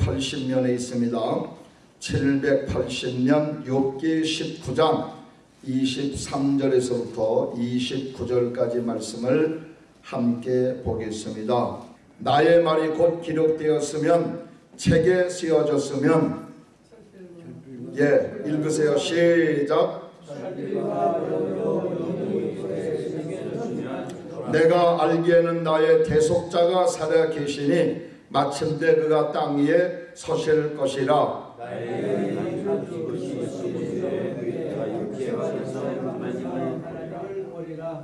780년에 있습니다. 780년 욥기 19장 23절에서부터 29절까지 말씀을 함께 보겠습니다. 나의 말이 곧 기록되었으면 책에 쓰여졌으면 예 읽으세요 시작 내가 알기에는 나의 대속자가 살아 계시니 마침내 그가 땅 위에 서실 것이라.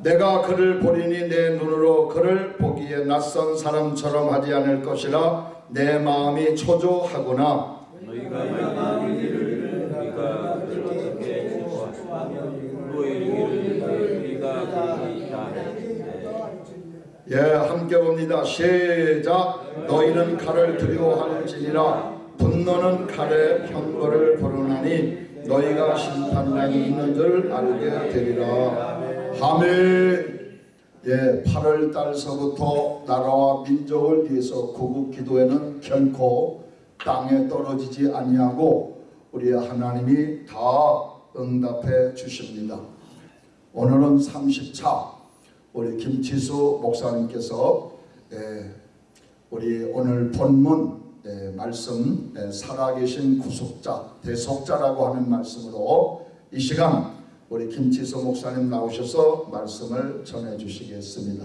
내가 그를 보리니 내 눈으로 그를 보기에 낯선 사람처럼 하지 않을 것이라 내 마음이 초조하구나 너희가 말하기를 우리가 그를 어떻게 공부하며 또 이르기를 우리가 그에게 있다 예 함께 봅니다. 시작. 너희는 칼을 두려워할지니라. 분노는 칼에 형벌을 벌어나니 너희가 심판장이 있는 줄 알게 되리라. 아멘. 예 8월 달서부터 나라와 민족을 위해서 구국 기도에는 결코 땅에 떨어지지 아니하고 우리 하나님이 다 응답해 주십니다. 오늘은 30차 우리 김치수 목사님께서 예, 우리 오늘 본문 예, 말씀 예, 살아계신 구속자 대속자라고 하는 말씀으로 이 시간 우리 김치수 목사님 나오셔서 말씀을 전해 주시겠습니다.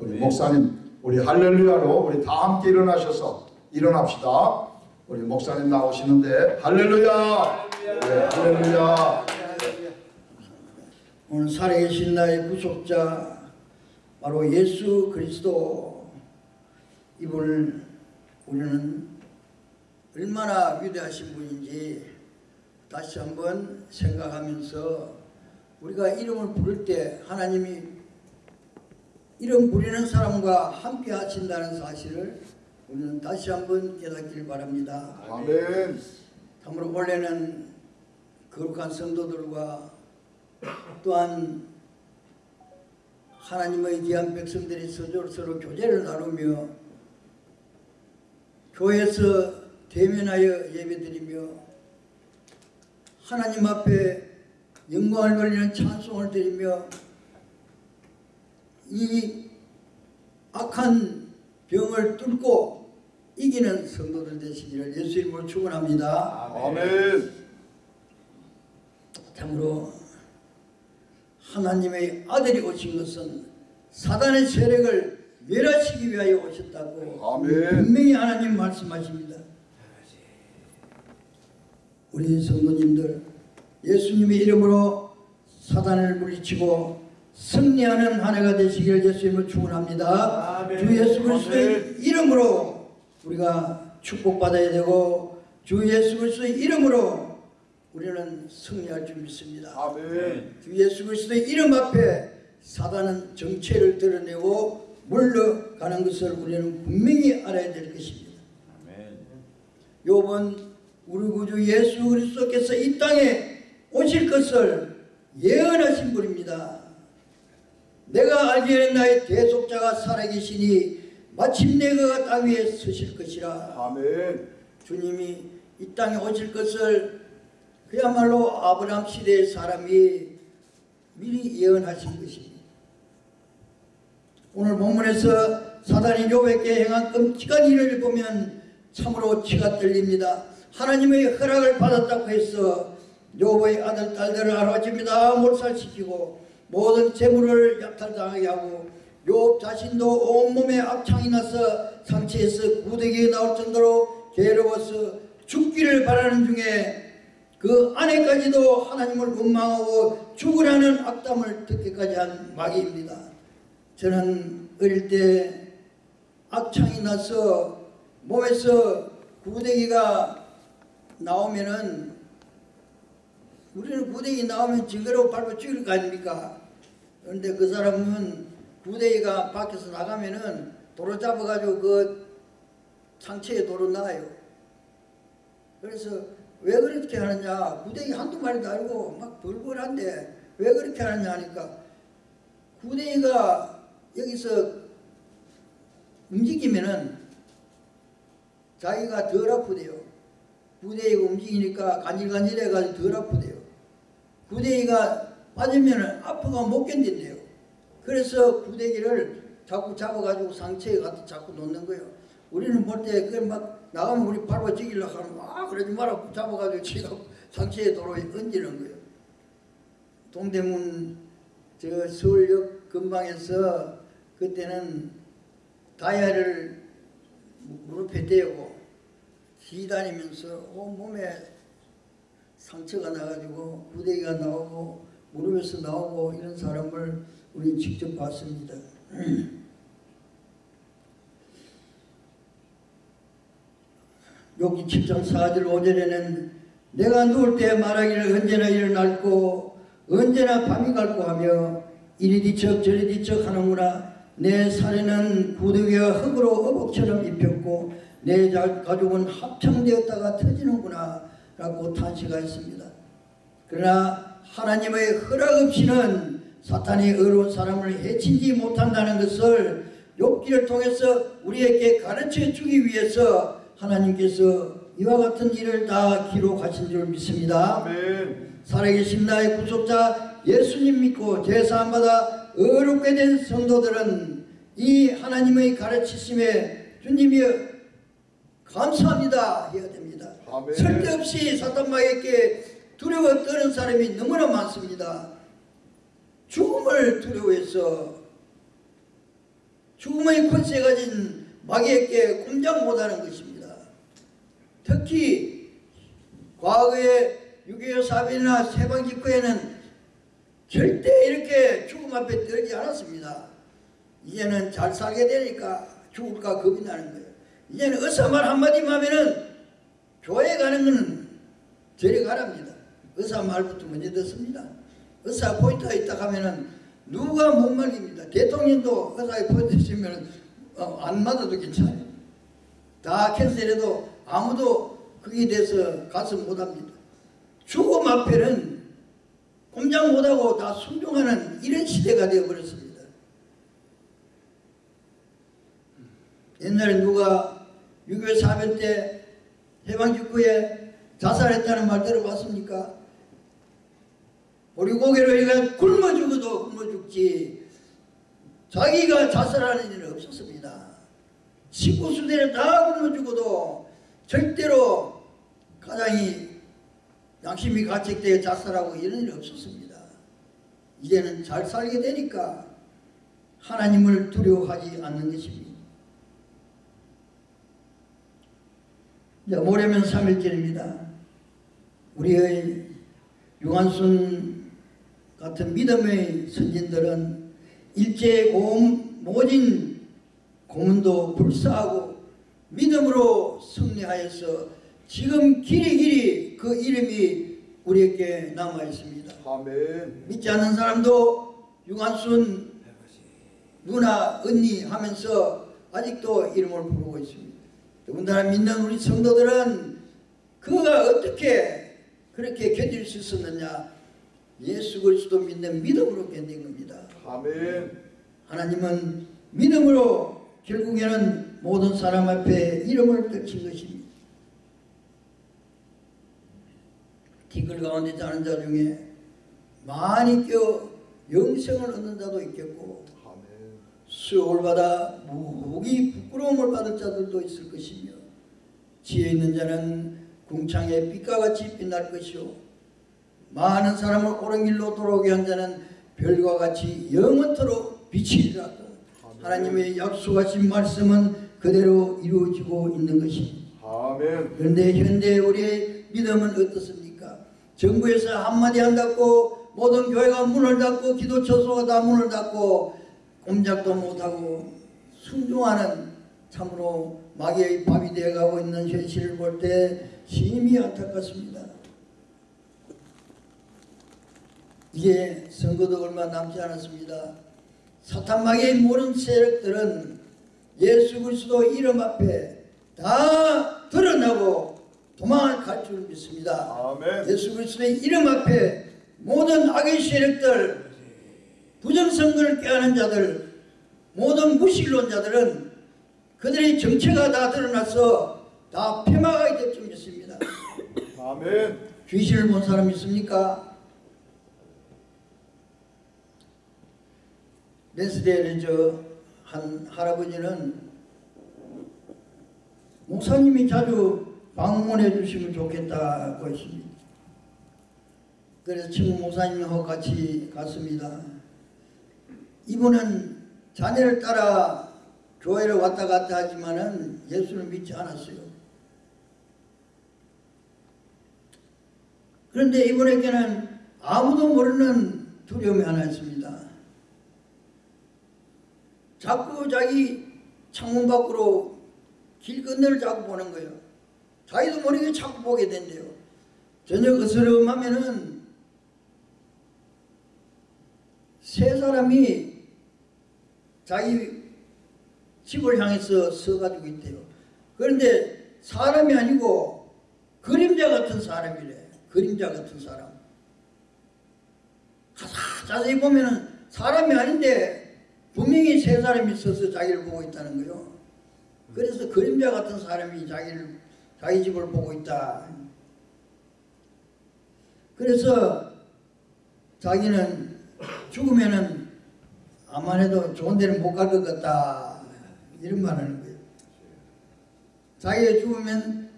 우리 목사님 우리 할렐루야로 우리 다 함께 일어나셔서 일어납시다. 우리 목사님 나오시는데 할렐루야 예, 할렐루야 오늘 살아계신 나의 구속자 바로 예수 그리스도 이분을 우리는 얼마나 위대하신 분인지 다시 한번 생각하면서 우리가 이름을 부를 때 하나님이 이름 부리는 사람과 함께 하신다는 사실을 우리는 다시 한번 깨닫길 바랍니다. 아멘 참으로 원래는 거룩한 성도들과 또한 하나님의 귀한 백성들이 서로 서로 교제를 나누며 교회에서 대면하여 예배드리며 하나님 앞에 영광을 돌리는 찬송을 드리며 이 악한 병을 뚫고 이기는 성도들 되시기를 예수 이름으로 축원합니다. 아멘 참으로 하나님의 아들이 오신 것은 사단의 세력을 멸하시기 위하여 오셨다고 아멘. 분명히 하나님 말씀하십니다. 우리 성도님들 예수님의 이름으로 사단을 물리치고 승리하는 한 해가 되시기를 예수님을 축원합니다. 주 예수 그리스도의 이름으로 우리가 축복받아야 되고 주 예수 그리스도의 이름으로 우리는 승리할 줄 믿습니다. 아멘 주 예수 그리스도의 이름 앞에 사단은 정체를 드러내고 물러가는 것을 우리는 분명히 알아야 될 것입니다. 아멘 요번 우리 구주 예수 그리스도께서 이 땅에 오실 것을 예언하신 분입니다. 내가 알기에는 나의 대속자가 살아계시니 마침내 그가 땅 위에 서실 것이라. 아멘 주님이 이 땅에 오실 것을 그야말로 아브라함 시대의 사람이 미리 예언하신 것입니다. 오늘 본문에서 사단이 욥에게 행한 끔찍한 일을 보면 참으로 치가 떨립니다. 하나님의 허락을 받았다고 해서 욥의 아들 딸들을 하루아침이다 몰살시키고 모든 재물을 약탈당하게 하고 욥 자신도 온몸에 악창이 나서 상처에서 구데기 나올 정도로 괴로워서 죽기를 바라는 중에 그 아내까지도 하나님을 원망하고 죽으라는 악담을 듣기까지 한 마귀입니다. 저는 어릴 때 악창이 나서 몸에서 구데기가 나오면은 우리는 구데기 나오면 징그러워 밟아 죽일 거 아닙니까? 그런데 그 사람은 구데기가 밖에서 나가면은 도로 잡아가지고 그 상처에 도로 나요. 그래서 왜 그렇게 하느냐? 구데기 한두 마리도 아니고 막 벌벌한데 왜 그렇게 하느냐 하니까 구데기가 여기서 움직이면은 자기가 덜 아프대요. 구데기가 움직이니까 간질간질해가지고 덜 아프대요. 구데기가 빠지면은 아프가 못 견딘대요. 그래서 구데기를 자꾸 잡아가지고 상처에 갖다 자꾸 놓는 거예요. 우리는 볼때 그걸 막 나가면 우리 밟아 죽이려고 하면 아 그러지 마라 잡아가지고 지가 상처에 도로에 얹는 거예요. 동대문 저 서울역 근방에서 그때는 다이아를 무릎에 대고 기다니면서 온 몸에 상처가 나가지고 구데기가 나오고 무릎에서 나오고 이런 사람을 우리 직접 봤습니다. 여기 7장 4절 5절에는 내가 누울 때 말하기를 언제나 낡고 언제나 밤이 갈고 하며 이리 뒤척 저리 뒤척 하는구나 내 살에는 구더기와 흙으로 어복처럼 입혔고 내 자- 가족은 합창되었다가 터지는구나 라고 탄식하였습니다. 그러나 하나님의 허락 없이는 사탄이 어려운 사람을 해치지 못한다는 것을 욥기를 통해서 우리에게 가르쳐 주기 위해서 하나님께서 이와 같은 일을 다 기록하신 줄 믿습니다. 아멘. 살아계신 나의 구속자 예수님 믿고 제사함받아 어렵게 된 성도들은 이 하나님의 가르치심에 주님이 감사합니다 해야 됩니다. 아멘. 쓸데없이 사탄마에게 두려워 떠는 사람이 너무나 많습니다. 죽음을 두려워해서 죽음의 권세 가진 마귀에게 꼼짝 못하는 것입니다. 특히 과거에 6.25 사변이나 세방직후에는 절대 이렇게 죽음 앞에 떨지 않았습니다. 이제는 잘 살게 되니까 죽을까 겁이 나는 거예요. 이제는 의사 말 한마디만 하면은 교회 가는 거는 저리 가랍니다. 의사 말부터 먼저 듣습니다. 의사 포인트가 있다 하면은 누가 못 말립니다. 대통령도 의사에 포인트 있으면 어, 안 맞아도 괜찮아요. 다 캔슬해도 아무도 거기에 대해서 가서 못합니다. 죽음 앞에는 꼼짝 못하고 다 순종하는 이런 시대가 되어버렸습니다. 옛날에 누가 6.25 사변 때 해방 직후에 자살했다는 말 들어봤습니까? 우리 고개로 이가 굶어 죽어도 굶어 죽지 자기가 자살하는 일은 없었습니다. 식구수대를 다 굶어 죽어도 절대로 가장이 양심이 가책되어 자살하고 이런 일이 없었습니다. 이제는 잘 살게 되니까 하나님을 두려워하지 않는 것입니다. 이제 모레면 3일절입니다. 우리의 유한순 같은 믿음의 선진들은 일제 고음 모진 고문도 불사하고 믿음으로 승리하여서 지금 길이 길이 그 이름이 우리에게 남아 있습니다. 아멘. 믿지 않는 사람도 유한순 누나 언니 하면서 아직도 이름을 부르고 있습니다. 더군다나 믿는 우리 성도들은 그가 어떻게 그렇게 견딜 수 있었느냐 예수 그리스도 믿는 믿음으로 견딘 겁니다. 아멘. 하나님은 믿음으로 결국에는 모든 사람 앞에 이름을 떨친 것입니다. 티끌 가운데 자는 자 중에 많이 껴 영생을 얻는 자도 있겠고. 수욕을 받아 무기 부끄러움을 받을 자들도 있을 것이며 지혜 있는 자는 궁창의 빛과 같이 빛날 것이요 많은 사람을 옳은 길로 돌아오게 한 자는 별과 같이 영원토록 비치리라고 하나님의 약속하신 말씀은 그대로 이루어지고 있는 것입니다. 아멘. 그런데 현대 우리의 믿음은 어떻습니까? 정부에서 한마디 한다고 모든 교회가 문을 닫고 기도 처소가 다 문을 닫고 꼼짝도 못하고 순종하는 참으로 마귀의 밥이 되어가고 있는 현실을 볼 때 심히 안타깝습니다. 이제 선거도 얼마 남지 않았습니다. 사탄 마귀의 모든 세력들은 예수 그리스도 이름 앞에 다 드러나고 도망을 갈줄 믿습니다. 아멘. 예수 그리스도의 이름 앞에 모든 악의 세력들, 부정선거를 깨하는 자들, 모든 무신론자들은 그들의 정체가 다 드러나서 다 폐마가 될 정했습니다. 아멘. 귀신을 본 사람 있습니까? 렌스데일의 저 한 할아버지는 목사님이 자주 방문해 주시면 좋겠다고 했습니다. 그래서 친구 목사님하고 같이 갔습니다. 이분은 자녀를 따라 교회를 왔다 갔다 하지만은 예수를 믿지 않았어요. 그런데 이분에게는 아무도 모르는 두려움이 하나 있습니다. 자꾸 자기 창문 밖으로 길 건너를 자꾸 보는 거예요. 자기도 모르게 자꾸 보게 된대요. 저녁 으스름하면은 세 사람이 자기 집을 향해서 서가지고 있대요. 그런데 사람이 아니고 그림자 같은 사람이래. 그림자 같은 사람. 자- 자세히 보면은 사람이 아닌데 분명히 세 사람이 서서 자기를 보고 있다는 거요. 그래서 그림자 같은 사람이 자기를 자기 집을 보고 있다. 그래서 자기는 죽으면은 아만 해도 좋은 데는 못 갈 것 같다. 이런 말 하는 거예요. 자기가 죽으면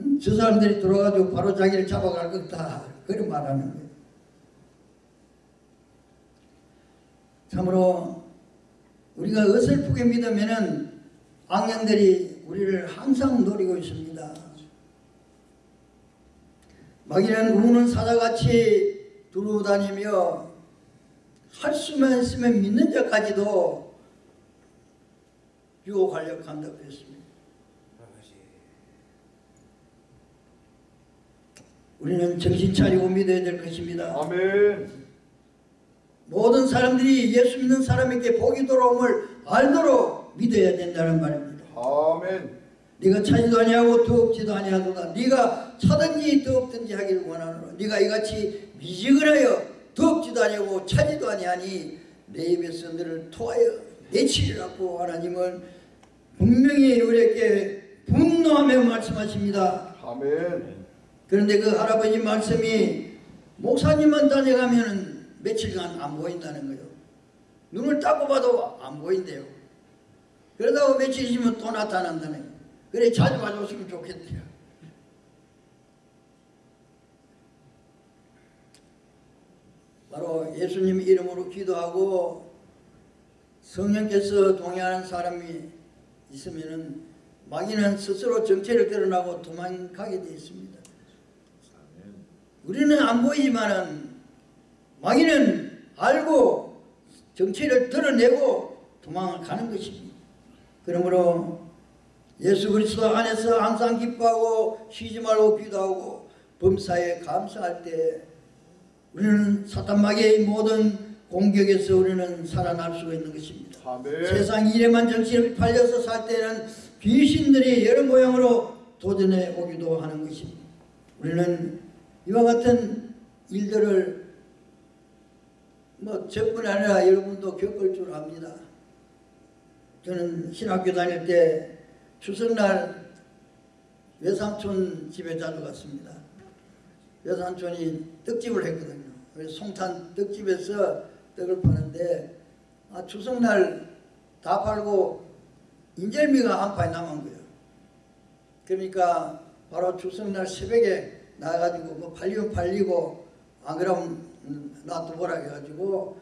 음, 저 사람들이 들어가지고 바로 자기를 잡아갈 것 같다. 그런 말 하는 거예요. 참으로 우리가 어설프게 믿으면은 악령들이 우리를 항상 노리고 있습니다. 마귀는 우는 사자같이 두루다니며 할 수만 있으면 믿는 자까지도 유혹하려고 한다고 했습니다. 우리는 정신 차리고 믿어야 될 것입니다. 아멘. 모든 사람들이 예수 믿는 사람에게 복이 돌아옴을 알도록 믿어야 된다는 말입니다. 아멘. 네가 차지도 아니하고 더없지도 아니하도다. 네가 차든지 더없든지 하기를 원하노라. 네가 이같이 미지근하여 더없지도 아니하고 차지도 아니하니 내 입에서 너를 토하여 내치리라고 하나님은 분명히 우리에게 분노하며 말씀하십니다. 아멘. 그런데 그 할아버지 말씀이 목사님만 다녀가면 며칠간 안 보인다는 거예요. 눈을 닦고 봐도 안 보인대요. 그러다가 며칠 있으면 또 나타난다는 거예요. 그래 자주 가져오시면 좋겠대요. 바로 예수님 이름으로 기도하고 성령께서 동의하는 사람이 있으면은 마귀는 스스로 정체를 드러나고 도망가게 되어 있습니다. 우리는 안 보이지만은 마귀는 알고 정체를 드러내고 도망을 가는 것입니다. 그러므로 예수 그리스도 안에서 항상 기뻐하고 쉬지 말고 기도하고 범사에 감사할 때 우리는 사탄 마귀의 모든 공격에서 우리는 살아날 수가 있는 것입니다. 아멘. 세상 일에만 정신을 팔려서 살 때는 귀신들이 여러 모양으로 도전해 오기도 하는 것입니다. 우리는 이와 같은 일들을 뭐 저뿐 아니라 여러분도 겪을 줄 압니다. 저는 신학교 다닐 때 추석날 외삼촌 집에 자주 갔습니다. 외삼촌이 떡집을 했거든요. 그래서 송탄 떡집에서 떡을 파는데 아, 추석날 다 팔고 인절미가 한 판이 남은 거예요. 그러니까 바로 추석날 새벽에 나가가지고 뭐 팔리면 팔리고 안 그러면 놔두보라 해가지고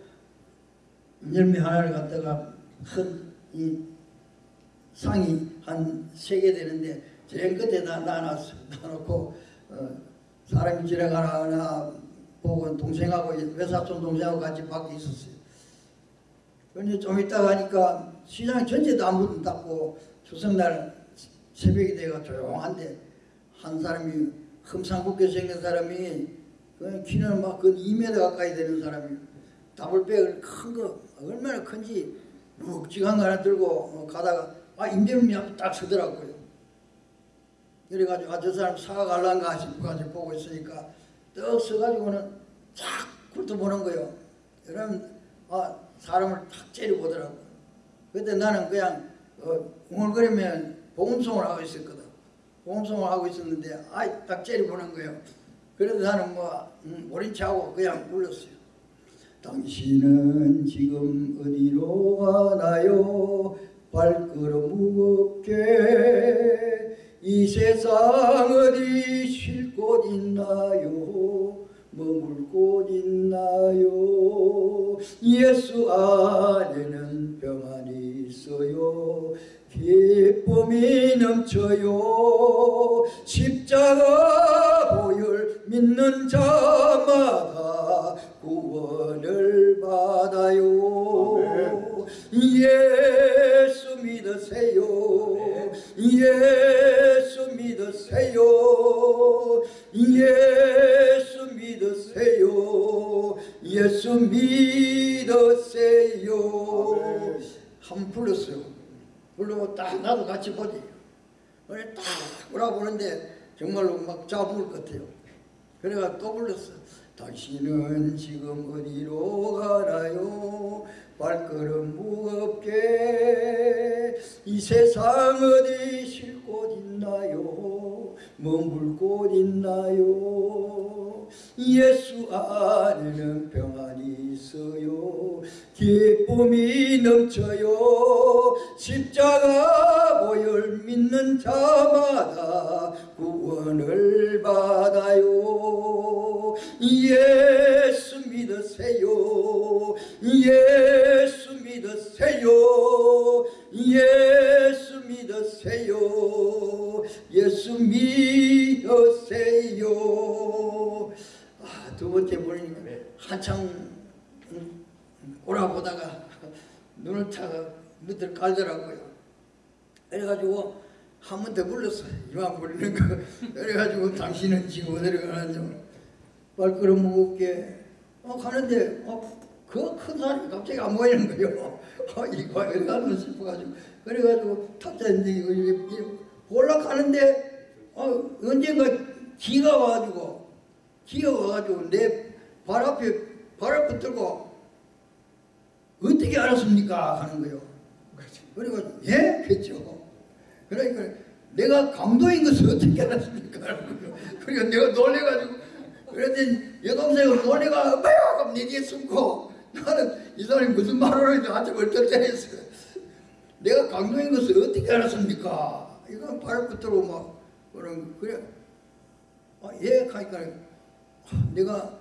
인절미 하나를 갖다가 큰이 상이 한 세 개 되는데 제일 끝에다 놔놨어. 놔놓고 어, 사람이 지나가나 보고 동생하고 외사촌 동생하고 같이 밖에 있었어요. 그런데 좀 있다가 하니까 시장 전체도 아무도 닫고 추석날 새벽이 돼가 조용한데 한 사람이 흠상궂게 생긴 사람이 그 키는 막그 2m 가까이 되는 사람이 더블백을 큰 거 얼마나 큰지 묵직한 거 하나 들고 어, 가다가 아 임대문이 딱 서더라고요. 그래가지고 아 저 사람 사과 갈란가 싶고 가지고 보고 있으니까 떡 서가지고는 쫙 훑어보는 거예요. 여러분 아 사람을 탁 째려보더라고요. 그때 나는 그냥 어, 웅얼거리면 보험송을 하고 있었거든. 보험송을 하고 있었는데 아이 딱 째려보는 거예요. 그래서 나는 뭐 음, 모른 척하고 그냥 불렀어요. 당신은 지금 어디로 가나요? 발걸음 무겁게 이 세상 어디 쉴 곳 있나요? 머물 곳 있나요? 예수 안에는 평안이 있어요. 기쁨이 넘쳐요. 십자가 보혈 믿는 자마다 구원을 받아요. 예수 믿으세요. 예수 믿으세요. 예수 믿으세요. 예수 믿으세요. 한번 불렀어요. 부르고 딱 나도 같이 보지. 그래 딱 돌아보는데 정말로 막 잡을 것 같아요. 그래가 또 불렀어. 당신은 지금 어디로 가나요? 발걸음 무겁게 이 세상 어디 쉴 곳 있나요? 머물 곳 있나요? 예수 안에는 평안이 있어요. 기쁨이 넘쳐요. 십자가 보혈 믿는 자마다 구원을 받아요. 예수 믿으세요. 예수 믿으세요. 예수 믿으세요. 예수 믿으세요. 아, 두 번째 보니까 한창 음, 오라보다가 눈을 타가 밑을 깔더라고요. 그래가지고 한 번 더 불렀어. 이만 부르는 거. 그래가지고 당신은 지금 어디로 가는지 발걸음 무겁게 어, 가는데 어, 그 큰 사람이 갑자기 안 보이는 거예요. 어, 이거 어디 가는 싶어가지고 그래가지고 이렇게 올라가는데 어, 언젠가 기가 와가지고 기가 와가지고 내 발 앞에 발을 붙들고 어떻게 알았습니까? 하는 거예요. 그리고 예? 그랬죠. 그러니까 내가 강도인 것을 어떻게 알았습니까? 거예요. 그러니까 내가 놀래가지고 그랬더니 여동생은 놀래가 뭐야? 그럼 내 뒤에 숨고 나는 이 사람이 무슨 말을 하는지 한테 얼떨떨했어요. 내가 강도인 것을 어떻게 알았습니까? 발을 붙들고 막 그런 그래. 아, 예, 하니까 내가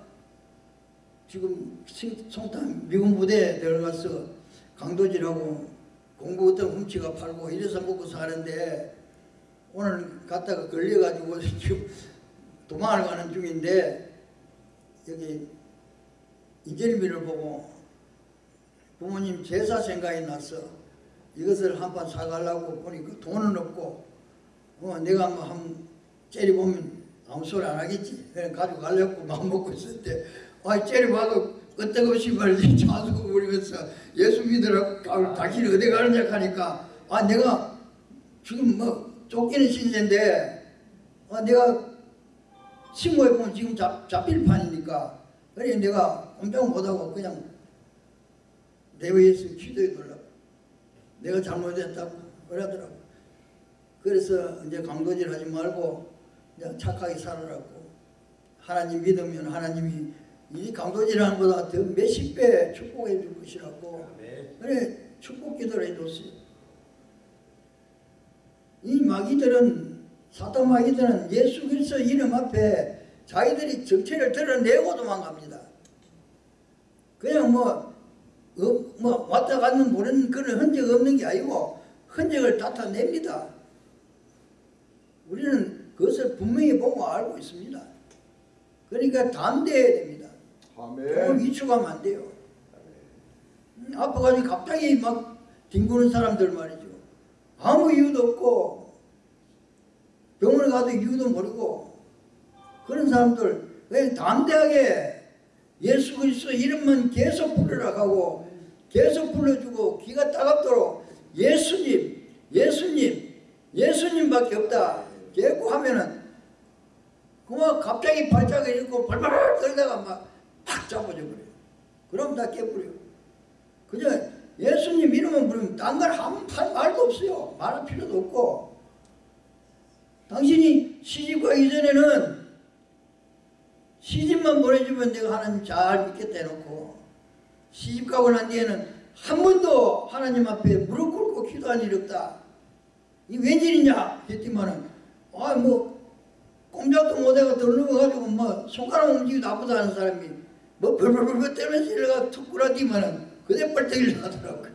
지금 신- 송탄 미군 부대에 들어가서 강도질하고 공부 어떤 훔치가 팔고 이래서 먹고 사는데 오늘 갔다가 걸려가지고 지금 도망을 가는 중인데 여기 이재림이를 보고 부모님 제사 생각이 나서 이것을 한 판 사가려고 보니까 돈은 없고 어, 내가 뭐한 째려보면 아무 소리 안 하겠지. 그래 가지고 가려고 마음 먹고 있을 때, 아, 째려봐도 끄떡없이 말이지 자수고 부리면서 예수 믿으라고 아, 당신이 어디 가느냐 하니까, 아, 내가 지금 뭐 쫓기는 신세인데, 아, 내가 신고해 보면 지금 잡, 잡힐 판이니까, 그래 내가 꼼짝 못하고 그냥 내외에서 기도해 달라고. 내가 잘못했다고 그러더라고. 그래서 이제 강도질 하지 말고 그냥 착하게 살아라고. 하나님 믿으면 하나님이 이 강도질하는 것보다 더 몇십 배 축복해 줄 것이라고. 그래 축복 기도를 해줬어요. 이 마귀들은 사탄 마귀들은 예수 그리스도 이름 앞에 자기들이 정체를 드러내고 도망갑니다 그냥 뭐, 어, 뭐 왔다 갔는 모르는 그런 흔적 없는 게 아니고 흔적을 나타냅니다 우리는 그것을 분명히 보고 알고 있습니다. 그러니까 담대해야 됩니다. 아멘. 위축하면 안 돼요. 음, 아파가지고 갑자기 막 뒹구는 사람들 말이죠. 아무 이유도 없고 병원에 가도 이유도 모르고 그런 사람들 왜 담대하게 예수 그리스도 이름만 계속 부르라 하고 계속 불러주고 귀가 따갑도록 예수님 예수님 예수님밖에 없다 계속 하면은 그만 갑자기 발작이 일고 발발 떨다가 막팍 잡아져 버려요. 그럼 다 깨버려요. 그저 예수님 이름은 부르면 딴걸한 말도 없어요. 말할 필요도 없고 당신이 시집 가기 전에는 시집만 보내주면 내가 하나님 잘 믿겠다 해놓고 시집 가고 난 뒤에는 한 번도 하나님 앞에 무릎 꿇고 기도한 일이 없다. 이 웬일이냐 했더니만은 아 뭐 꼼짝도 못하고 덜누워가지고 뭐 손가락 움직이도 아프다는 사람이 뭐 벌벌벌벌 떨면서 일어가 툭 꿇어지면은 그대 뻘떡 일어나더라고요.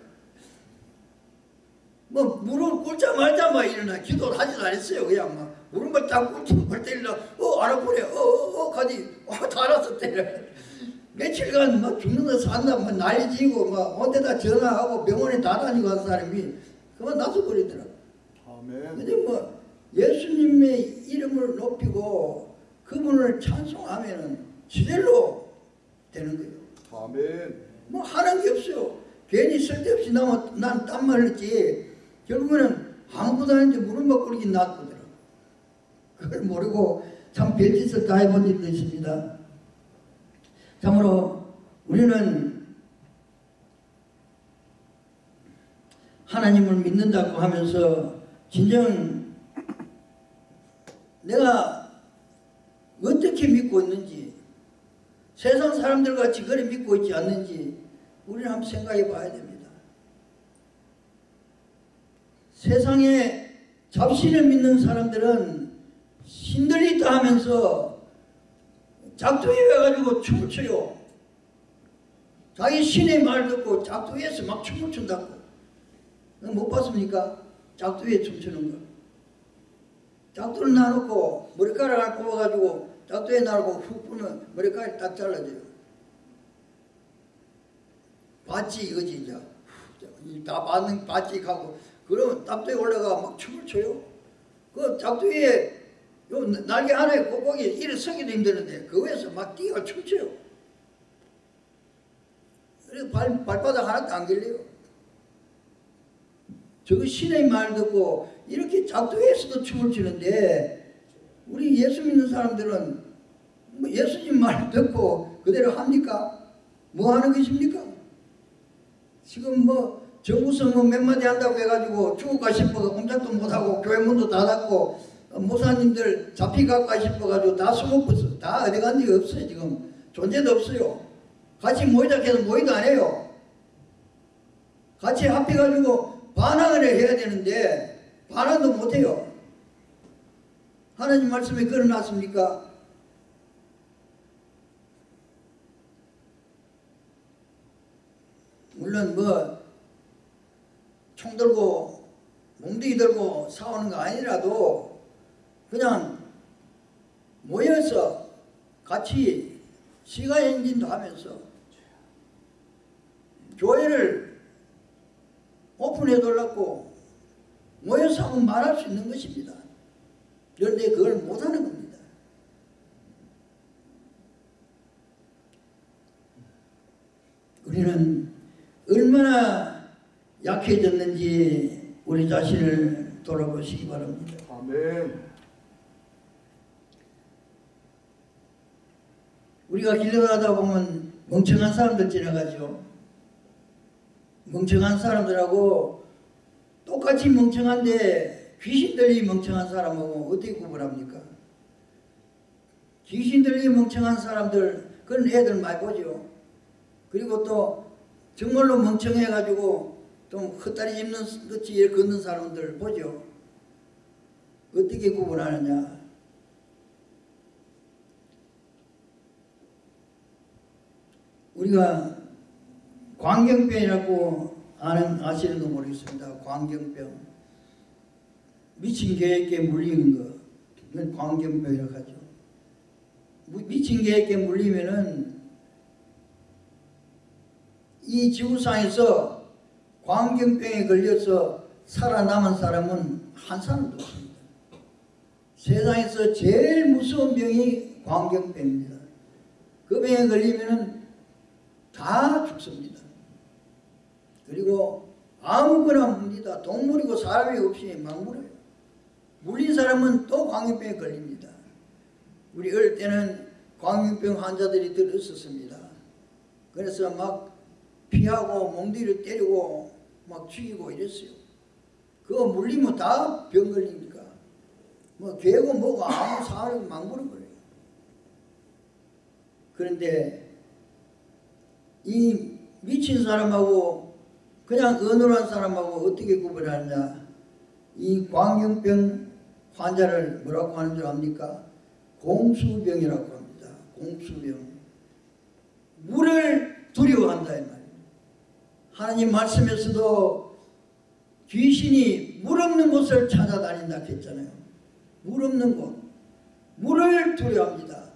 뭐 무릎 꿇자 말자 막 일어나 기도를 하지도 않았어요. 그냥 막 무릎을 딱 꿇자 뻘떡 일어나 어 알아보래 어어 가지 어다 알았어 때려. 며칠간 막 죽는다 산다 막 난리 지고 막 어디다 전화하고 병원에 다 다니고 한 사람이 그만 놔둬 버리더라고. 아멘. 근데 뭐 예수님의 이름을 높이고 그분을 찬송하면은 지대로 되는 거예요. 아멘. 뭐 하는 게 없어요. 괜히 쓸데없이 난난 말했지. 결국에는 아무것도 아닌데 무릎만 꿇긴 놔두더라. 그걸 모르고 참 별짓을 다 해본 일도 있습니다. 참으로 우리는 하나님을 믿는다고 하면서 진정 내가 어떻게 믿고 있는지 세상 사람들 같이 그래 믿고 있지 않는지 우리는 한번 생각해 봐야 됩니다. 세상에 잡신을 믿는 사람들은 신들이 있다 하면서 작두에 와가지고 춤을 춰요. 자기 신의 말 듣고 작두에서 막 춤을 춘다고. 못 봤습니까? 작두에 춤추는 거. 작두를 놔놓고 머리카락 을 뽑아가지고 작두에 놔놓고 훅 부면 머리카락이 딱 잘라져요. 봤지 이거지 이제. 후, 다 받는 봤지 하고 그러면 작두에 올라가 막 춤을 춰요. 그 작두에 요 날개 하나에 꼭꼭이 이래 서기도 힘드는데 그 위에서 막 뛰어 춤춰요. 그래서 발, 발바닥 하나도 안 걸려요. 저거 신의 말 듣고 이렇게 작두에서도 춤을 추는데 우리 예수 믿는 사람들은 뭐 예수님 말 듣고 그대로 합니까? 뭐 하는 것입니까? 지금 뭐 정부선 뭐몇 마디 한다고 해가지고 죽을까 싶어서 꼼짝도 못하고 교회 문도 닫았고 어, 목사님들 잡히갈까 싶어가지고 다 숨어버렸어. 다 어디 간 데가 없어요 지금. 존재도 없어요. 같이 모이자 해서 모이도 안 해요. 같이 합해가지고 반항을 해야 되는데 반항도 못해요. 하나님 말씀에 걸어놨습니까? 물론 뭐 총 들고 몽둥이 들고 싸우는 거 아니라도 그냥 모여서 같이 시가 행진도 하면서 교회를 오픈해 달라고 모여서 한번 말할 수 있는 것입니다. 그런데 그걸 못하는 겁니다. 우리는 얼마나 약해졌는지 우리 자신을 돌아보시기 바랍니다. 아멘. 우리가 길 가다 보면 멍청한 사람들 지나가죠. 멍청한 사람들하고 똑같이 멍청한데 귀신들이 멍청한 사람하고 어떻게 구분합니까? 귀신들이 멍청한 사람들 그런 애들 많이 보죠. 그리고 또 정말로 멍청해가지고 좀 헛다리 짚는 것이 이렇게 걷는 사람들 보죠. 어떻게 구분하느냐? 우리가 광경병이라고 아는 아시는지 모르겠습니다. 광경병. 미친 계획에 물리는 거. 이건 광경병이라고 하죠. 무- 미친 계획에 물리면은 이 지구상에서 광경병에 걸려서 살아남은 사람은 한 사람도 없습니다. 세상에서 제일 무서운 병이 광경병입니다. 그 병에 걸리면은 다 죽습니다. 그리고 아무거나 묻니다. 동물이고 사람이 없이 막 물어요. 물린 사람은 또 광견병에 걸립니다. 우리 어릴 때는 광견병 환자들이 들 있었습니다. 그래서 막 피하고 몽디를 때리고 막 죽이고 이랬어요. 그거 물리면 다 병 걸리니까. 뭐 개고 뭐고 아무 사람을 막 물어버려요. 그런데 이 미친 사람하고 그냥 어눌한 사람하고 어떻게 구분하느냐. 이 광경병 환자를 뭐라고 하는 줄 압니까? 공수병이라고 합니다. 공수병. 물을 두려워한다 이 말이에요. 하나님 말씀에서도 귀신이 물 없는 곳을 찾아다닌다 했잖아요. 물 없는 곳. 물을 두려워합니다.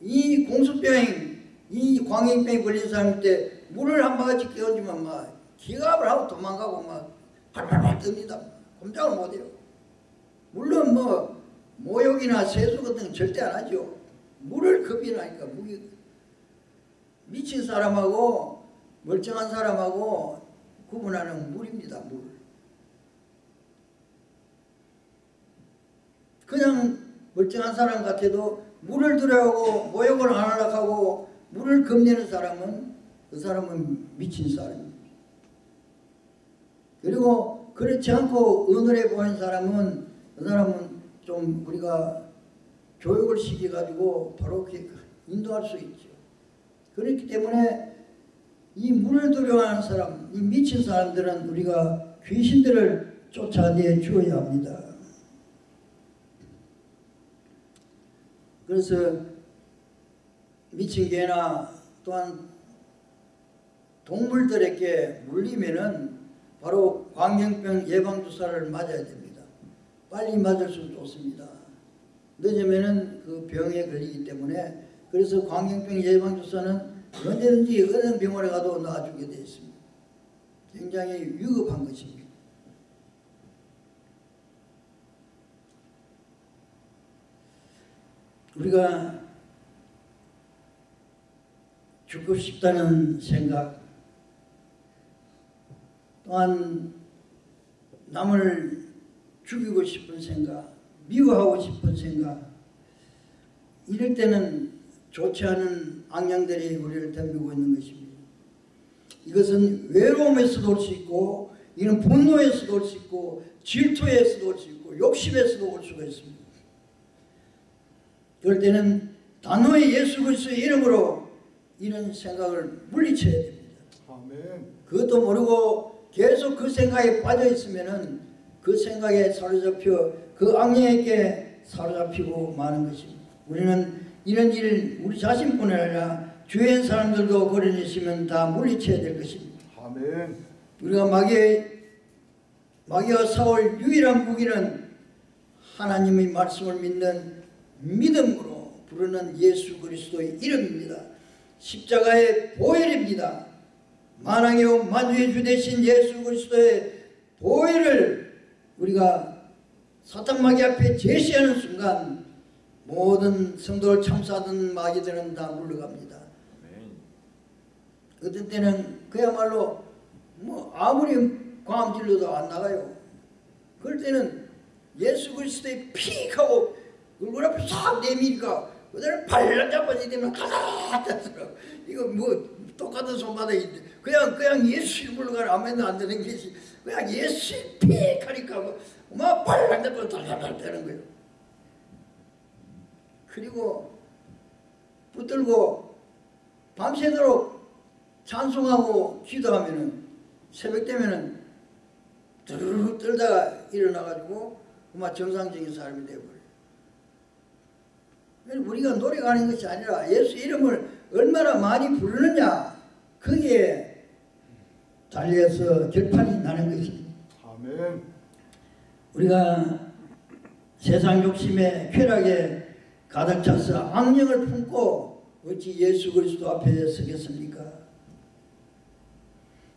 이 공수병, 이 광행병에 걸린 사람 때 물을 한 바가지 끼얹으면 막 기갑을 하고 도망가고 막 팔팔팔 뜹니다. 꼼짝을 못해요. 물론 뭐 모욕이나 세수 같은 건 절대 안 하죠. 물을 겁이 나니까 무기 미친 사람하고 멀쩡한 사람하고 구분하는 물입니다. 물. 그냥 멀쩡한 사람 같아도 물을 두려워하고 모욕을 안 하려고 하고 물을 겁내는 사람은 그 사람은 미친 사람입니다. 그리고 그렇지 않고 어눌해 보이는 사람은 그 사람은 좀 우리가 교육을 시켜가지고 바로 인도할 수 있죠. 그렇기 때문에 이 물을 두려워하는 사람, 이 미친 사람들은 우리가 귀신들을 쫓아내 주어야 합니다. 그래서 미친 개나 또한 동물들에게 물리면은 바로 광경병 예방주사를 맞아야 됩니다. 빨리 맞을수록 좋습니다. 늦으면은 그 병에 걸리기 때문에 그래서 광경병 예방주사는 언제든지 어느 병원에 가도 놔주게 되어 있습니다. 굉장히 위급한 것입니다. 우리가 죽고 싶다는 생각 또한 남을 죽이고 싶은 생각 미워하고 싶은 생각 이럴 때는 좋지 않은 악령들이 우리를 덤비고 있는 것입니다. 이것은 외로움에서도 올 수 있고 이는 분노에서도 올 수 있고 질투에서도 올 수 있고 욕심에서도 올 수가 있습니다. 그럴 때는 단호히 예수 그리스도의 이름으로 이런 생각을 물리쳐야 됩니다. 아멘. 그것도 모르고 계속 그 생각에 빠져 있으면은 그 생각에 사로잡혀 그 악령에게 사로잡히고 마는 것입니다. 우리는 이런 일을 우리 자신뿐 아니라 주변 사람들도 그런 있으면 다 물리쳐야 될 것입니다. 아멘. 우리가 마귀 마귀와 싸울 유일한 무기는 하나님의 말씀을 믿는 믿음으로 부르는 예수 그리스도의 이름입니다. 십자가의 보혈입니다. 만왕의 만주의 주 되신 예수 그리스도의 보혈을 우리가 사탄 마귀 앞에 제시하는 순간 모든 성도를 참사하던 마귀들은 다 물러갑니다. 아멘. 어떤 때는 그야말로 뭐 아무리 광암 질러도 안 나가요. 그럴 때는 예수 그리스도의 픽 하고 얼굴 앞에 싹 내미니까 그대로 발랑 잡아지 되면 가닥 하더라고. 이거 뭐 똑같은 손바닥인데 그냥 그냥 예수 이름으로 가라 아멘도 안 되는 것이 그냥 예수 픽 하니까 뭐, 막 발랑 잡아 달달달 되는 거예요. 그리고 붙들고 밤새도록 찬송하고 기도하면은 새벽 되면은 드르르 떨다가 일어나가지고 그만 정상적인 사람이 되어버려요. 우리가 노래가 하는 것이 아니라 예수 이름을 얼마나 많이 부르느냐 거기에 달려서 결판이 나는 것입니다. 아멘. 우리가 세상 욕심에 쾌락에 가득 차서 악령을 품고 어찌 예수 그리스도 앞에 서겠습니까?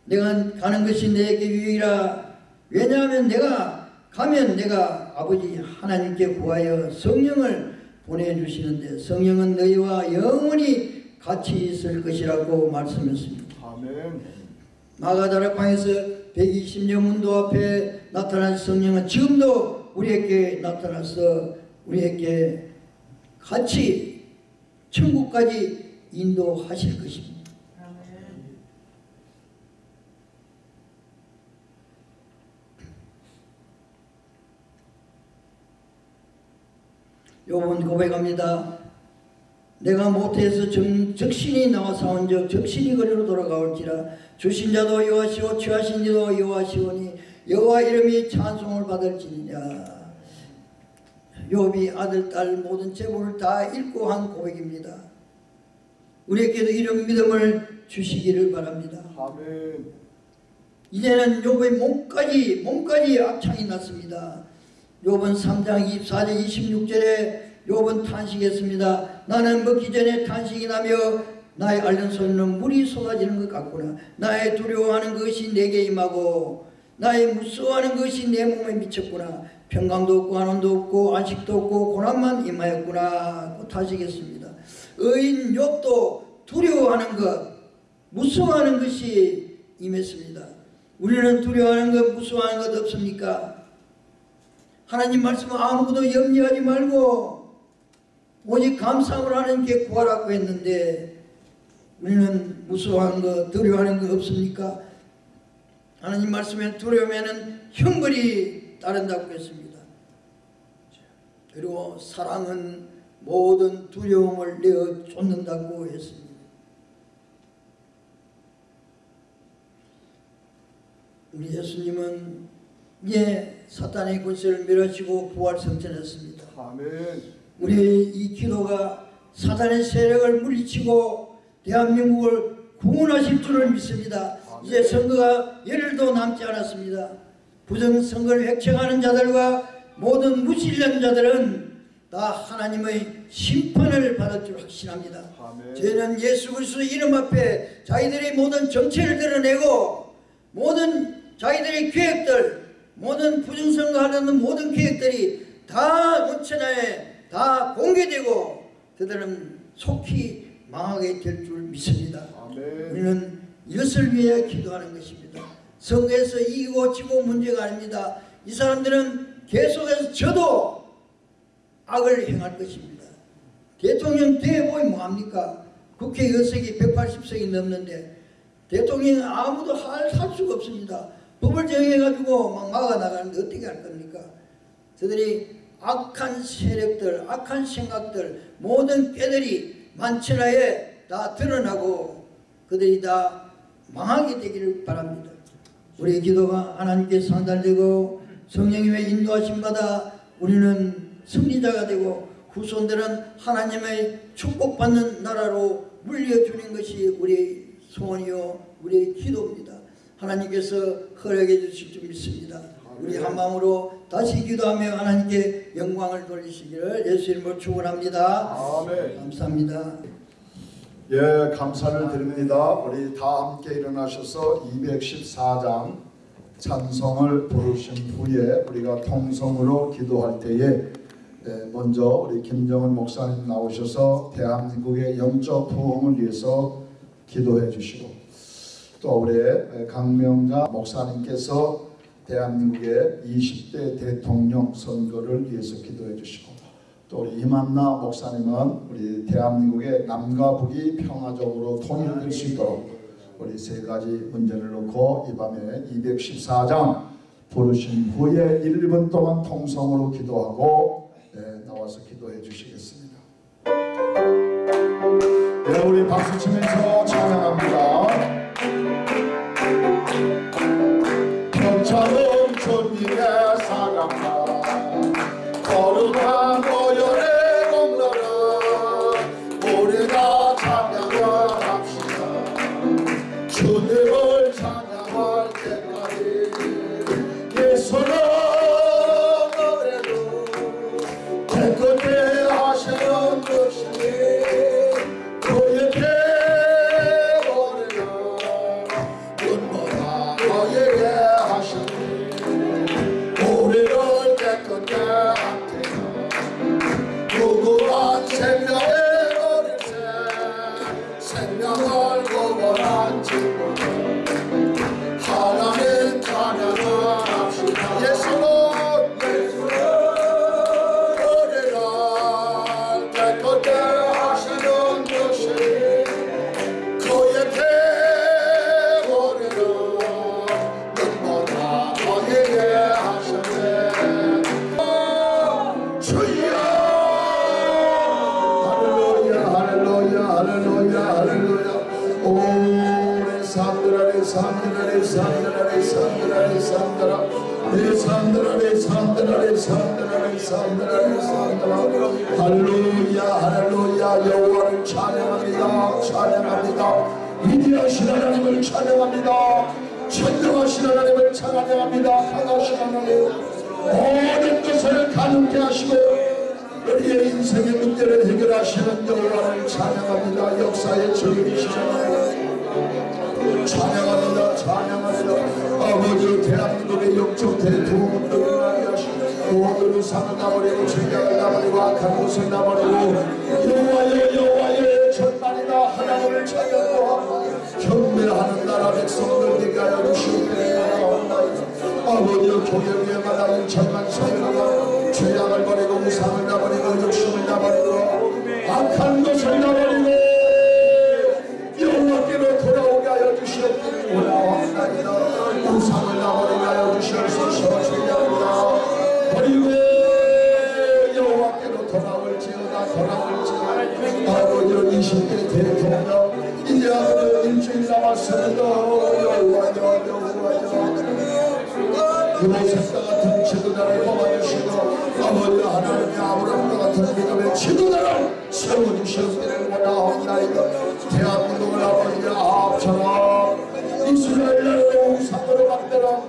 내가 가는 것이 내게 유익이라 왜냐하면 내가 가면 내가 아버지 하나님께 구하여 성령을 보내주시는데 성령은 너희와 영원히 같이 있을 것이라고 말씀했습니다. 아멘. 마가다락방에서 120년 문도 앞에 나타난 성령은 지금도 우리에게 나타나서 우리에게 같이 천국까지 인도하실 것입니다. 요번 고백합니다. 내가 모태에서 정, 적신이 나와 사온 적 적신이 거리로 돌아가올지라 주신 자도 여호와시오 취하신 이도 여호와시오니 여호와 이름이 찬송을 받을지니라 욥이 아들 딸 모든 재물을 다 잃고 한 고백입니다. 우리에게도 이런 믿음을 주시기를 바랍니다. 아멘. 이제는 욥의 몸까지 몸까지 악창이 났습니다. 욥은 3장 24절 26절에 욥은 탄식했습니다. 나는 먹기 전에 탄식이 나며 나의 앓는 소리는 물이 쏟아지는 것 같구나. 나의 두려워하는 것이 내게 임하고 나의 무서워하는 것이 내 몸에 미쳤구나. 평강도 없고 안원도 없고 안식도 없고 고난만 임하였구나. 고 탄식했습니다. 의인 욥도 두려워하는 것, 무서워하는 것이 임했습니다. 우리는 두려워하는 것, 무서워하는 것 없습니까? 하나님 말씀은 아무것도 염려하지 말고 오직 감사함을 하나님께 구하라고 했는데 우리는 무서워하는 것, 두려워하는 것 없습니까? 하나님 말씀에 두려우면 형벌이 따른다고 했습니다. 그리고 사랑은 모든 두려움을 내어 쫓는다고 했습니다. 우리 예수님은 이제 사탄의 권세를 멸하시고 부활 성천했습니다. 아멘. 우리 이 기도가 사탄의 세력을 물리치고 대한민국을 구원하실 줄을 믿습니다. 이제 선거가 열흘도 남지 않았습니다. 부정선거를 획책하는 자들과 모든 무신론자들은 다 하나님의 심판을 받을 줄 확신합니다. 아멘. 저희는 예수 그리스도 이름 앞에 자기들의 모든 정체를 드러내고 모든 자기들의 계획들 모든 부정선거하는 모든 계획들이 다 원천하에 다 공개되고 그들은 속히 망하게 될 줄 믿습니다. 아멘. 우리는 이것을 위해 기도하는 것입니다. 선거에서 이기고 지고 문제가 아닙니다. 이 사람들은 계속해서 저도 악을 행할 것입니다. 대통령 대보이 뭐합니까? 국회 의석이 180석이 넘는데 대통령 아무도 할, 할 수가 없습니다. 법을 정해가지고 막 막아나가는데 어떻게 할 겁니까? 저들이 악한 세력들, 악한 생각들, 모든 꾀들이 만천하에 다 드러나고 그들이 다 망하게 되기를 바랍니다. 우리의 기도가 하나님께 상달되고 성령님의 인도하심 받아 우리는 승리자가 되고 후손들은 하나님의 축복받는 나라로 물려주는 것이 우리의 소원이요 우리의 기도입니다. 하나님께서 허락해 주실 줄 믿습니다. 우리 한 마음으로 다시 기도하며 하나님께 영광을 돌리시기를 예수 이름으로 축원합니다. 아멘. 감사합니다. 예, 감사를 드립니다. 우리 다 함께 일어나셔서 214장 찬송을 부르신 후에 우리가 통성으로 기도할 때에 예, 먼저 우리 김정은 목사님 나오셔서 대한민국의 영적 부흥을 위해서 기도해 주시고 또 우리 강명자 목사님께서 대한민국의 20대 대통령 선거를 위해서 기도해 주시고 또 우리 이만나 목사님은 우리 대한민국의 남과 북이 평화적으로 통일될 수 있도록 우리 세 가지 문제를 놓고 이 밤에 214장 부르신 후에 1분 동안 통성으로 기도하고 네, 나와서 기도해 주시겠습니다. 네, 우리 박수 치면서 찬양합니다. 평창은 주님의 할렐루야 여호와를 찬양합니다 역사의 하나님 찬양합니다 찬양합니다 아버지 대한민국의 영적 대통령을 나게 하시고 모든 우상을 나버리고 죄악을 나버리고 악한 것을 나버리고 여호와여 여호와여 천만이나 하나님을 찬양하고 경배하는 나라 백성들 되게 하여 주시옵소서. 아버지여 교회마다 인천만 성하고 죄악을 버리고 우상을 나버리고 욕심을 나버리고 악한 것을 나버리고 세워주시옵기를 원하옵나이다 대한민국을 아버지 아합처럼 이스라엘 나라를 우상으로 만들어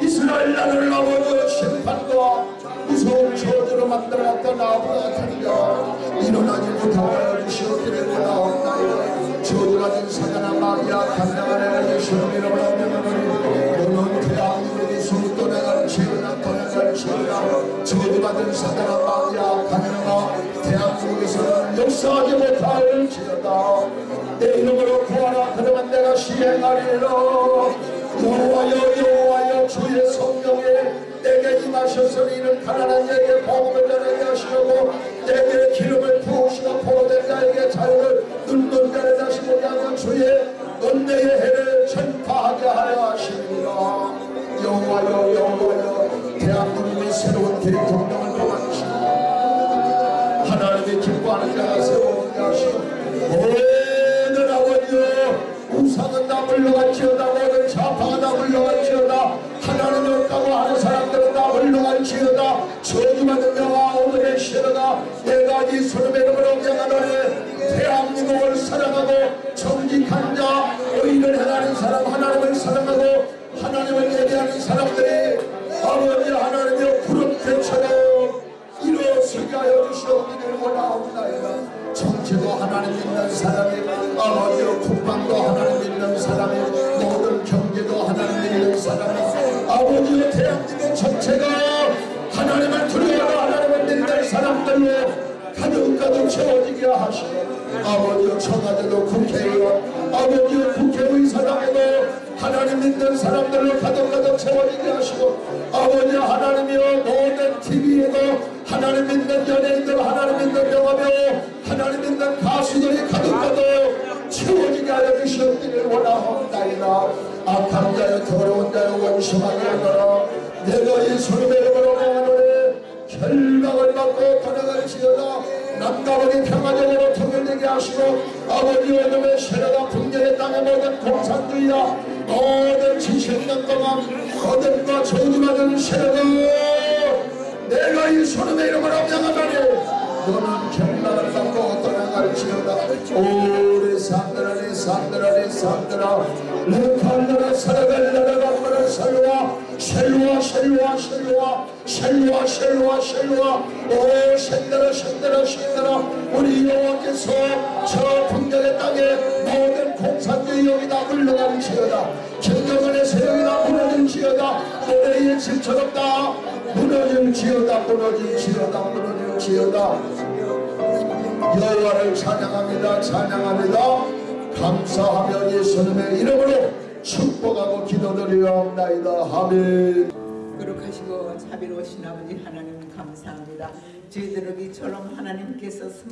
이스라엘 나라를 아버지 심판과 무서운 저주로 아브라 같은 자 일어나지 못하게 하여 주시옵기를 원하옵나이다 저주 가진 사자나 마귀야 애를 예수님 이름으로 명하노니 너는 대한민국이 숨도 내가 지으나 떠나갈 지으나 저주받은 사자나 강력하 대한민국에서는 역사하지 못할 지어다. 내 이름으로 구하라 그러면 내가 시행하리라 여호와여 여호와여 주의 성령에 내게 임하셔서 이는 가난한 자에게 복음을 전하게 하시려고 내게 기름을 부으시고 포로된 자에게 자유를 눈먼 자를 다시 하며 주의 은혜의 해를 전파하게 하려 하십니다. 여호와여 여호와여 대한민국의 새로운 대통령을 기뻐하는 자가 세워오게 하시고 모든 아버지여 우상은 다 물러갈지어다 모든 좌파가 다 물러갈지어다 하나님이 없다고 하는 사람들은 다 물러갈지어다 저주받은 자와 오늘의 시로다 내가 이 소름의 이름으로 명하노니 대한민국을 사랑하고 정직한 자 의인을 행하는 사람 하나님을 사랑하고 하나님을 예배하는 사람들이 아버지 하나님의 구름 대처럼 이루어지게 하여 주시옵기를 원하옵나이다 정치도 하나님 믿는 사람이 아버지여 국방도 하나님 믿는 사람이 모든 경제도 하나님 믿는 사람이 아버지여 대한민국 전체가 하나님을 두려워하고 하나님을 믿는 사람들로 가득가득 채워지게 하시고 아버지여 청와대도 국회의원 아버지여 국회의사당에도 하나님 믿는 사람들로 가득가득 채워지게 하시고 아버지 하나님이여 모든 TV에도 하나님 믿는 연예인들 하나님 믿는 영화배우 하나님 믿는 가수들이 가득가득 채워지게 하여 주시옵기를 원하옵나이다. 악한 자여 더러운 자여 원심하게 하노라. 내가 이 이름으로 명하노니 결박을 받고 떠나갈지어다. 남가원이 평화적으로 통일되게 하시고 아버지 어둠의 세력과 분열의 땅의 모든 공산주의와 모든 지식년 동안 어둠과 저주받은 세력을 내가 이 손의 이름을 합장하다니. 너는 경락을 담고 어떤 가르치려다. 오래 산들하니 산들하니 산들아. 레팔라라 살아갈 나라가 말을 살루와. 셀루와 셀루와 셀루와. 셀로와 셀로와 셀로와 오 샌다라 샌다라 샌다라. 우리 여호와께서 저 풍경의 땅에 모든 공산주의 여기다. 물러갈지어다. 경경원의 세력이다. 무너질지어다. 노래의 질처럼 다. 무너질지어다. 무너질지어다. 무너질지어다. 여호와를 찬양합니다. 찬양합니다. 감사하며 예수님의 이름으로 축복하고 기도드리옵나이다. 아멘 거룩하시고 자비로우신 아버지 하나님 감사합니다. 저희들을 이처럼 하나님께서 성-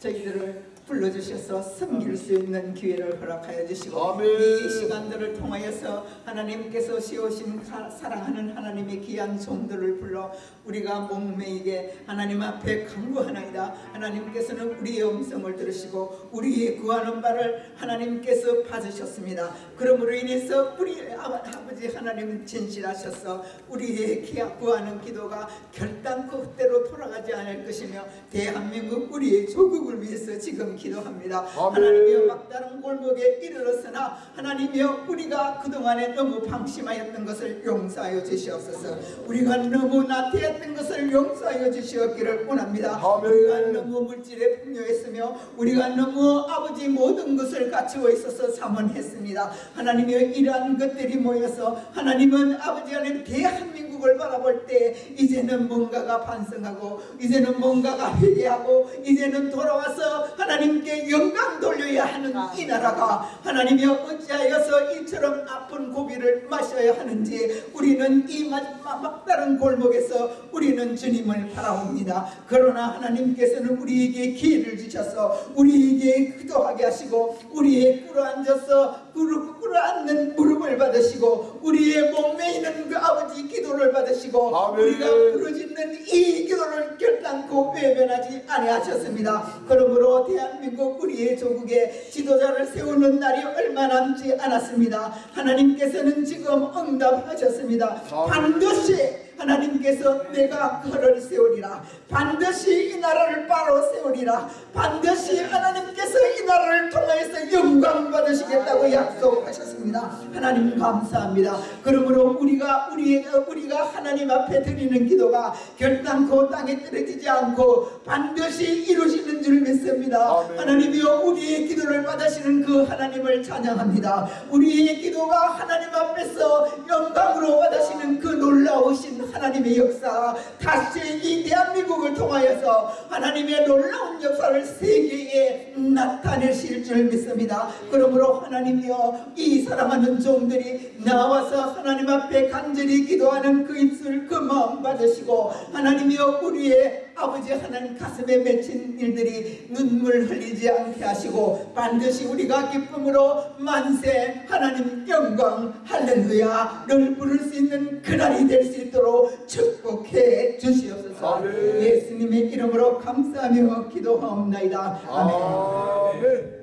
저희들을 불러주셔서 섬길 수 있는 기회를 허락하여 주시고 아멘. 이 시간들을 통하여서 하나님께서 씌우신 사- 사랑하는 하나님의 귀한 종들을 불러 우리가 목매이게 하나님 앞에 강구하나이다 하나님께서는 우리의 음성을 들으시고 우리의 구하는 바를 하나님께서 받으셨습니다 그러므로 인해서 우리 아버- 아버지 하나님 진실하셔서 우리의 구하는 기도가 결단코 헛대로 돌아가지 않을 것이며 대한민국 우리의 조국을 위해서 지금 기도합니다 아멘. 하나님이여 막다른 골목에 이르렀으나 하나님이여 우리가 그동안에 너무 방심하였던 것을 용서하여 주시옵소서 우리가 너무 나태했던 것을 용서하여 주시옵기를 원합니다 아멘. 우리가 너무 물질에 풍요했으며 우리가 너무 아버지 모든 것을 갖추어 있어서 자문했습니다 하나님이여 이러한 것들이 모여서 하나님은 아버지 하나님 대한민국 을 바라볼 때 이제는 뭔가가 반성하고 이제는 뭔가가 회개하고 이제는 돌아와서 하나님께 영광 돌려야 하는 이 나라가 하나님이여 어찌하여서 이처럼 아픈 고비를 마셔야 하는지 우리는 이 마지막 막다른 골목에서 우리는 주님을 바라옵니다. 그러나 하나님께서는 우리에게 기회를 주셔서 우리에게 기도하게 하시고 우리의 꿇어앉아서 무릎 꿇어앉는 무릎을 받으시고 우리의 몸에 있는 그 아버지 기도를 받으시고 아멘. 우리가 부르짖는 이 기도를 결단코 외면하지 아니하셨습니다. 그러므로 대한민국 우리의 조국에 지도자를 세우는 날이 얼마 남지 않았습니다. 하나님께서는 지금 응답하셨습니다. 반드시 하나님께서 내가 그를 세우리라 반드시 이 나라를 바로 세우리라. 반드시 하나님께서 이 나라를 통하여서 영광 받으시겠다고 약속하셨습니다. 하나님 감사합니다. 그러므로 우리가 우리, 우리가 하나님 앞에 드리는 기도가 결단코 땅에 떨어지지 않고 반드시 이루시는 줄 믿습니다. 아멘. 하나님이여 우리의 기도를 받으시는 그 하나님을 찬양합니다. 우리의 기도가 하나님 앞에서 영광으로 받으시는 그 놀라우신 하나님의 역사 다시 이 대한민국 을 통하여서 하나님의 놀라운 역사를 세계에 나타내실 줄 믿습니다. 그러므로 하나님이여 이 사랑하는 종들이 나와서 하나님 앞에 간절히 기도하는 그 입술 그 마음 받으시고 하나님이여 우리의 아버지 하나님 가슴에 맺힌 일들이 눈물 흘리지 않게 하시고 반드시 우리가 기쁨으로 만세 하나님 영광 할렐루야를 부를 수 있는 그날이 될 수 있도록 축복해 주시옵소서 아멘. 예수님의 이름으로 감사하며 기도하옵나이다 아멘 아멘.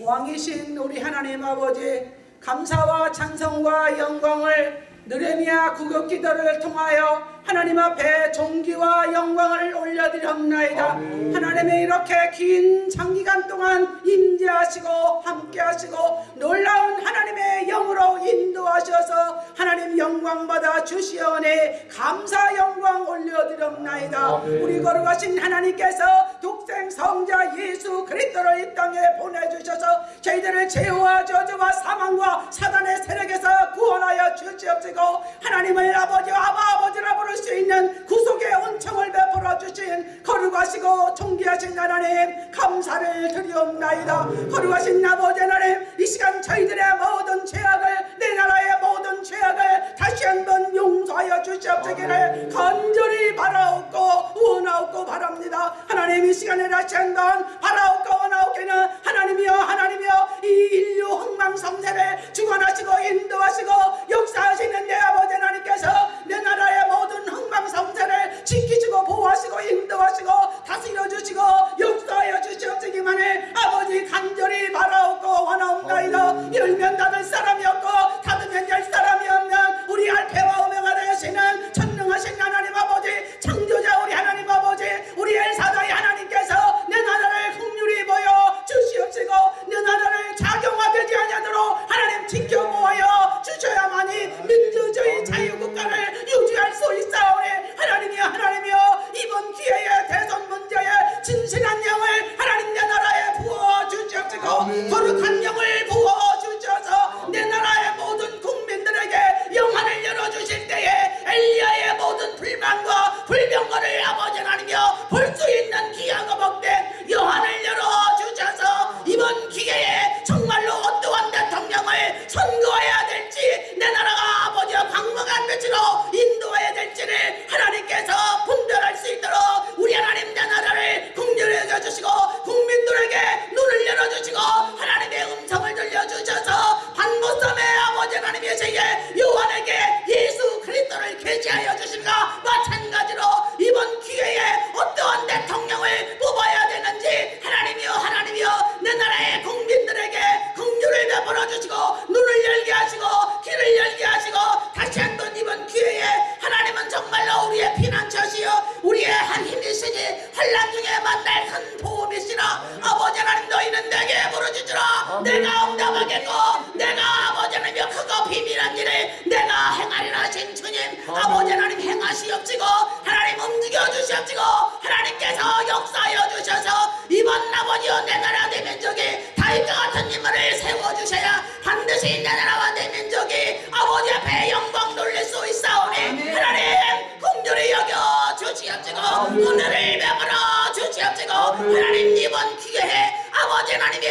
왕이신 우리 하나님 아버지 감사와 찬송과 영광을 느레미야 구급 기도를 통하여 하나님 앞에 존귀와 영광을 올려드렸나이다 아멘. 하나님의 이렇게 긴 장기간 동안 임재하시고 함께하시고 놀라운 하나님의 영으로 인도하셔서 하나님 영광 받아 주시오니 감사 영광 올려드렸나이다 아멘. 우리 거룩하신 하나님께서 독생 성자 예수 그리스도를 이 땅에 보내주셔서 저희들을 죄와 저주와 사망과 사단의 세력에서 구원하여 주시옵시고 하나님을 아버지와 아바 아버지라 부를 수 있는 구속의 은총을 베풀어 주신 거룩하시고 존귀하신 하나님 감사를 드리옵나이다. 거룩하신 아버지 하나님 이 시간 저희들의 모든 죄악을 내 나라의 모든 죄악을 다시 한번 용서하여 주시옵시기를 간절히 바라옵고 원하옵고 바랍니다. 하나님 이 시간에 다시 한번 바라옵고 원하옵기는 하나님이여 하나님이여 이 인류 흥망성쇠를 주관하시고 인도하시고 역사하시는 내 아버지 하나님께서 내 나라의 모든 흥망성쇠를 지키시고 보호하시고 인도하시고 다스려 주시고 역사하여 주시옵시기만을 아버지 간절히 바라옵고 원하옵나이다. 열면 닫을 사람이 없고 닫으면 열 사람이 없는 우리 알페와 오메가 되시는 전능하신 하나님 아버지 창조자 우리 하나님 아버지 우리 엘사다의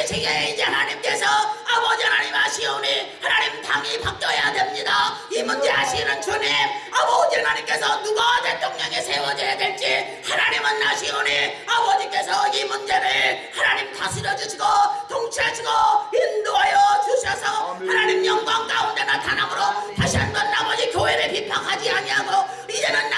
세계에 이제 하나님께서 아버지 하나님 아시오니 하나님 당이 바뀌어야 됩니다. 이 문제 아시는 주님 아버지 하나님께서 누가 대통령에 세워져야 될지 하나님은 아시오니 아버지께서 이 문제를 하나님 다스려 주시고 통치하시고 인도하여 주셔서 하나님 영광 가운데 나타남으로 다시 한번 아버지 교회를 비판하지 아니하고 이제는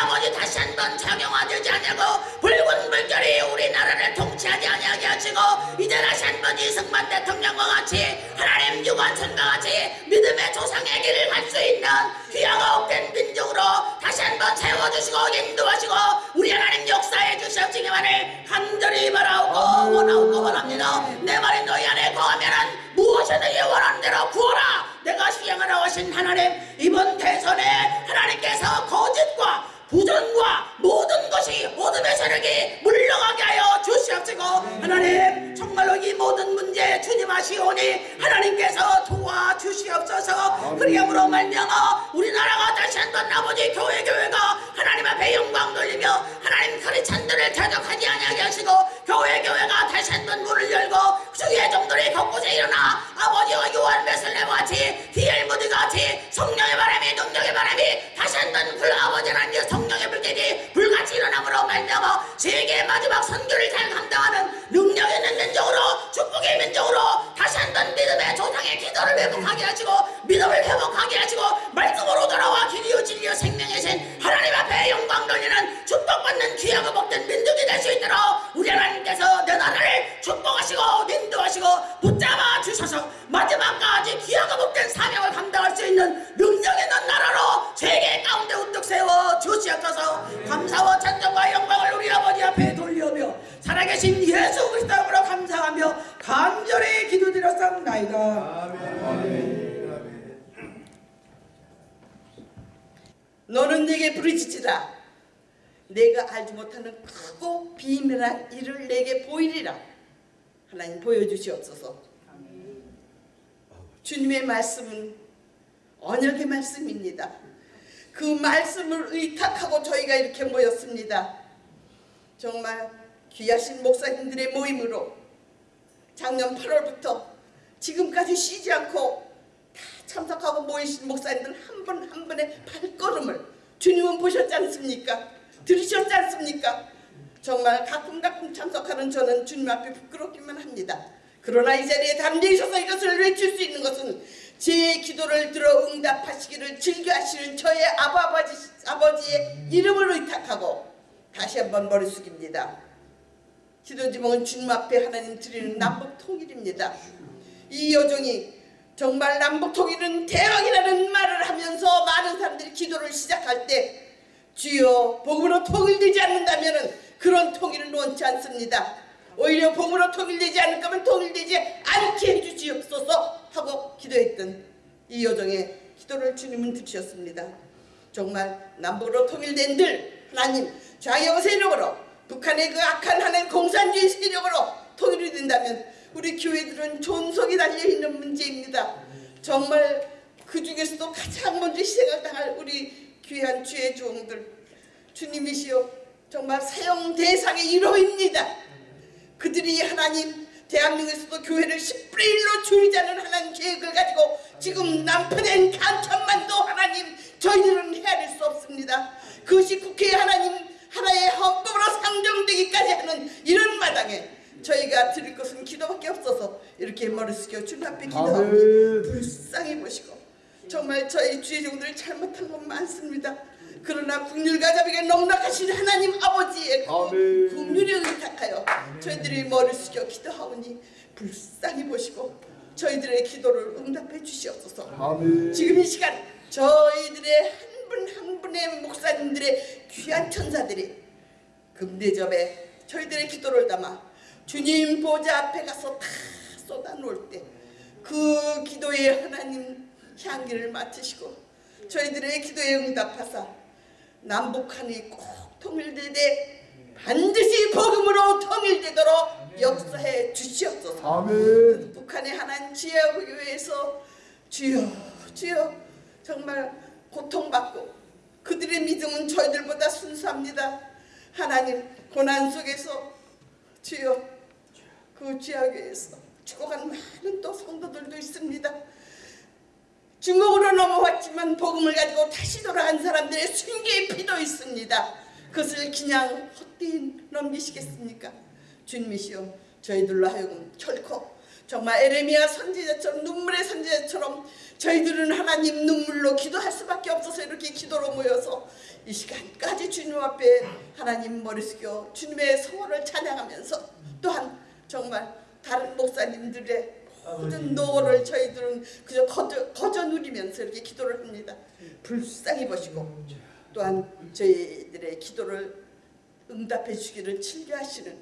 한번 작용화되지 아니하고 붉은 물결이 우리나라를 통치하지 아니하게 하시고 이제 다시 한번 이승만 대통령과 같이 하나님 유관순과 같이 믿음의 조상의 길을 갈 수 있는 귀하가 옥된 민족으로 다시 한번 세워주시고 인도하시고 우리 하나님 역사해 주시옵시기만을 간절히 바라오고 원하오고 원합니다. 내 말이 너희 안에 거하면은 무엇이든지 원하는 대로 구하라. 내가 수행하러 오신 하나님 이번 대선에 하나님께서 거짓과 부정과 모든 것이 모든의 세력이 물러가게 하여 주시옵시고 하나님 정말로 이 모든 문제 주님 아시오니 하나님께서 도와주시옵소서. 그리함으로 말미암아 우리나라가 다시 한번 아버지 교회 교회가 하나님 앞에 영광 돌리며 하나님 크리찬들을 대적하지 아니하게 하시고 교회 교회가 다시 한번 문을 열고 주의 종들이 곳곳에 일어나 아버지와 요한 베슬레와 같이 디엘 무디 같이 성령의 바람이 능력의 바람이 다시 한번 불 아버지 하나님 성 령의 불길이 불같이 일어남으로 말미암아 세계 마지막 선교를 잘 감당하는 능력 있는 민족으로 축복의 민족으로 다시 한번 믿음의 조상의 기도를 회복하게 하시고 믿음을 회복하게 하시고 말씀으로 돌아와 길이요 진리요 생명의 신 하나님 앞에 영광 돌리는 축복받는 귀하고 복된 민족이 될 수 있도록 우리 하나님께서 내 나라를 축복하시고 인도하시고 붙잡아 주셔서. 마지막까지 귀하고 복된 사 너는 내게 부르짖으라. 내가 알지 못하는 크고 비밀한 일을 내게 보이리라. 하나님 보여주시옵소서. 주님의 말씀은 언약의 말씀입니다. 그 말씀을 의탁하고 저희가 이렇게 모였습니다. 정말 귀하신 목사님들의 모임으로 작년 8월부터 지금까지 쉬지 않고 다 참석하고 모이신 목사님들 한분한 분의 발걸음을 주님은 보셨지 않습니까? 들으셨지 않습니까? 정말 가끔 가끔 참석하는 저는 주님 앞에 부끄럽기만 합니다. 그러나 이 자리에 담대히 서서 이것을 외칠 수 있는 것은 제 기도를 들어 응답하시기를 즐겨하시는 저의 아버지, 아버지의 이름을 의탁하고 다시 한번 머리 숙입니다. 기도 제목은 주님 앞에 하나님 드리는 남북 통일입니다. 이 여종이 정말 남북 통일은 대왕이라는 말을 하면서 많은 사람들이 기도를 시작할 때 주여 복음으로 통일되지 않는다면 그런 통일은 원치 않습니다. 오히려 복음으로 통일되지 않을 거면 통일되지 않게 해주시옵소서 하고 기도했던 이 여종의 기도를 주님은 들으셨습니다. 정말 남북으로 통일된 들 하나님 좌영 세력으로 북한의 그 악한 하나님 공산주의 세력으로 통일이 된다면 우리 교회들은 존속이 달려있는 문제입니다. 정말 그 중에서도 가장 먼저 희생을 당할 우리 귀한 주의 종들 주님이시여 정말 사용 대상의 1호입니다. 그들이 하나님 대한민국에서도 교회를 10분의 1로 줄이자는 하나님 계획을 가지고 지금 난파된 간천만도 하나님 저희들은 헤아릴 수 없습니다. 그것이 국회에 하나님 하나의 헌법으로 상정되기까지 하는 이런 마당에 저희가 드릴 것은 기도밖에 없어서 이렇게 머리 숙여 주님 앞에 기도하고. 불쌍히 보시고 정말 저희 주의 종들이 잘못한 건 많습니다. 그러나 국률과 자비가 넉넉하신 하나님 아버지의 그. 국률을 의탁하여 저희들이 머리 숙여 기도하오니 불쌍히 보시고 저희들의 기도를 응답해 주시옵소서. 아멘. 지금 이 시간 저희들의 한 분한 분의 목사님들의 귀한 천사들이 금대접에 저희들의 기도를 담아 주님 보좌 앞에 가서 다 쏟아놓을 때 그 기도에 하나님 향기를 맡으시고 저희들의 기도에 응답하사 남북한이 꼭 통일되되 반드시 복음으로 통일되도록 역사해 주시옵소서. 아멘. 북한의 하나님 지하교회에서 주여 주여 정말 고통받고 그들의 믿음은 저희들보다 순수합니다. 하나님 고난 속에서 주여 그 지하교회에서 죽어간 많은 또 성도들도 있습니다. 중국으로 넘어왔지만 복음을 가지고 다시 돌아간 사람들의 순교의 피도 있습니다. 그것을 그냥 헛되이 넘기시겠습니까? 주님이시여 저희들로 하여금 결코 정말 에레미야 선지자처럼 눈물의 선지자처럼 저희들은 하나님 눈물로 기도할 수밖에 없어서 이렇게 기도로 모여서 이 시간까지 주님 앞에 하나님 머리 숙여 주님의 성호를 찬양하면서 또한 정말 다른 목사님들의 모든 노고를 저희들은 그저 거저, 거저 누리면서 이렇게 기도를 합니다. 불쌍히 보시고 또한 저희들의 기도를 응답해 주기를 즐겨하시는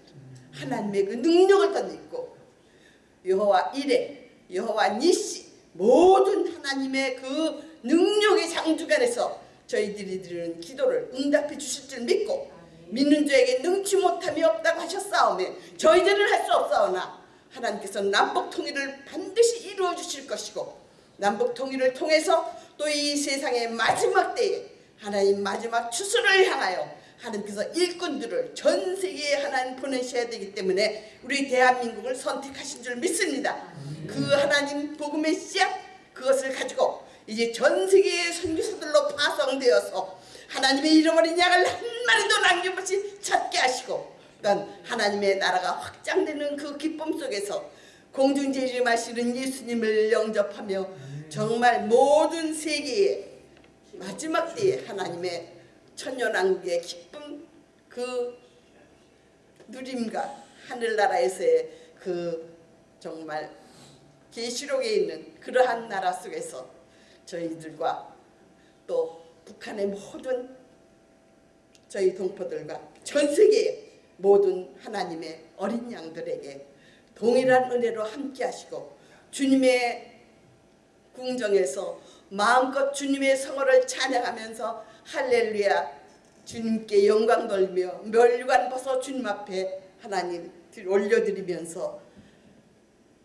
하나님의 그 능력을 덧입고 여호와 이레 여호와 니시 모든 하나님의 그 능력의 장주간에서 저희들이 드리는 기도를 응답해 주실 줄 믿고 믿는 자에게 능치 못함이 없다고 하셨사오매 저희들은 할 수 없사오나 하나님께서 남북 통일을 반드시 이루어 주실 것이고 남북 통일을 통해서 또 이 세상의 마지막 때에 하나님 마지막 추수를 향하여 하나님께서 일꾼들을 전 세계에 하나님 보내셔야 되기 때문에 우리 대한민국을 선택하신 줄 믿습니다. 그 하나님 복음의 씨앗 그것을 가지고 이제 전 세계의 선교사들로 파송되어서 하나님의 잃어버린 양을 한 마리도 남김없이 찾게 하시고 또한 하나님의 나라가 확장되는 그 기쁨 속에서 공중제일마시는 예수님을 영접하며 정말 모든 세계에 마지막 때에 하나님의 천년왕국의 기쁨 그 누림과 하늘나라에서의 그 정말 계시록에 있는 그러한 나라 속에서 저희들과 또 북한의 모든 저희 동포들과 전 세계의 모든 하나님의 어린 양들에게 동일한 은혜로 함께 하시고 주님의 궁정에서 마음껏 주님의 성호를 찬양하면서 할렐루야 주님께 영광 돌며 멸관 벗어 주님 앞에 하나님 올려드리면서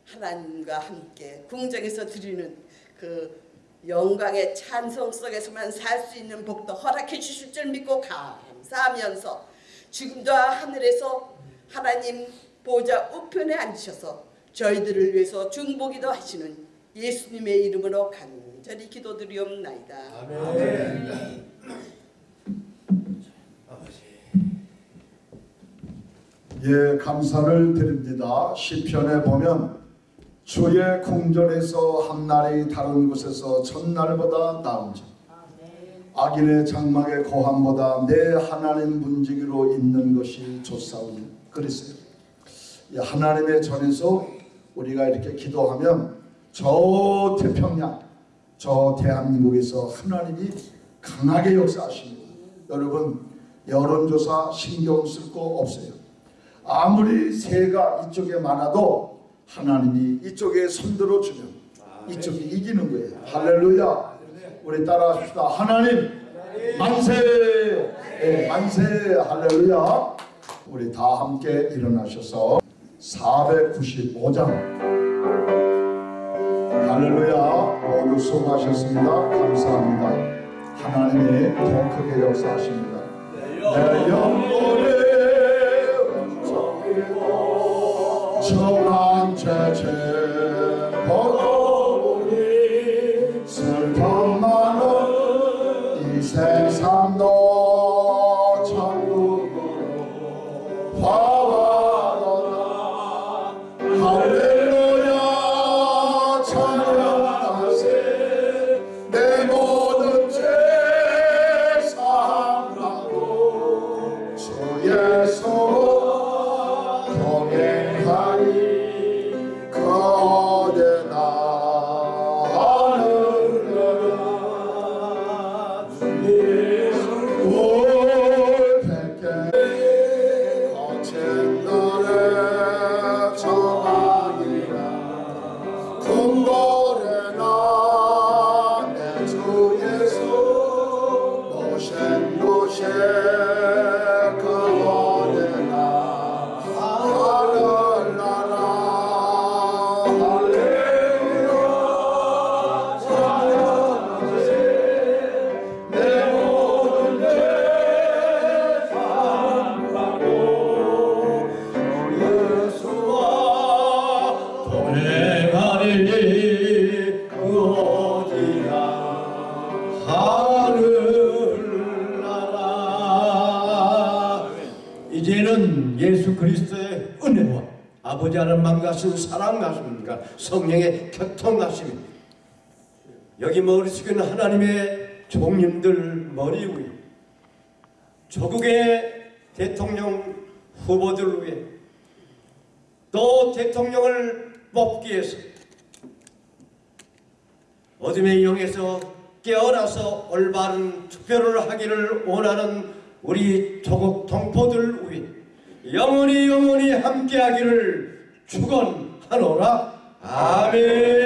하나님과 함께 궁정에서 드리는 그 영광의 찬송 속에서만 살 수 있는 복도 허락해 주실 줄 믿고 감사하면서 지금도 하늘에서 하나님 보좌 우편에 앉으셔서 저희들을 위해서 중보기도 하시는 예수님의 이름으로 간절히 기도드리옵나이다. 예, 감사를 드립니다. 시편에 보면 주의 궁전에서 한 날이 다른 곳에서 첫날보다 나은 점 악인의 장막의 고함보다 내 하나님 문지기로 있는 것이 좋사오니 그랬어요. 이 하나님의 전에서 우리가 이렇게 기도하면 저 태평양, 저 대한민국에서 하나님이 강하게 역사하십니다. 여러분 여론조사 신경 쓸 거 없어요. 아무리 새가 이쪽에 많아도 하나님이 이쪽에 손들어 주면 이쪽이 이기는 거예요. 할렐루야. 우리 따라합시다. 하나님 만세. 예, 만세. 할렐루야. 우리 다 함께 일어나셔서 495장 할렐루야. 모두 수고하셨습니다. 감사합니다. 하나님이 더 크게 역사하십니다. 내 영혼의 정 하나님의 종님들 머리 위에 조국의 대통령 후보들 위해 또 대통령을 뽑기 위해서 어둠의 영에서 깨어나서 올바른 투표를 하기를 원하는 우리 조국 동포들 위해 영원히 영원히 함께하기를 축원하노라. 아멘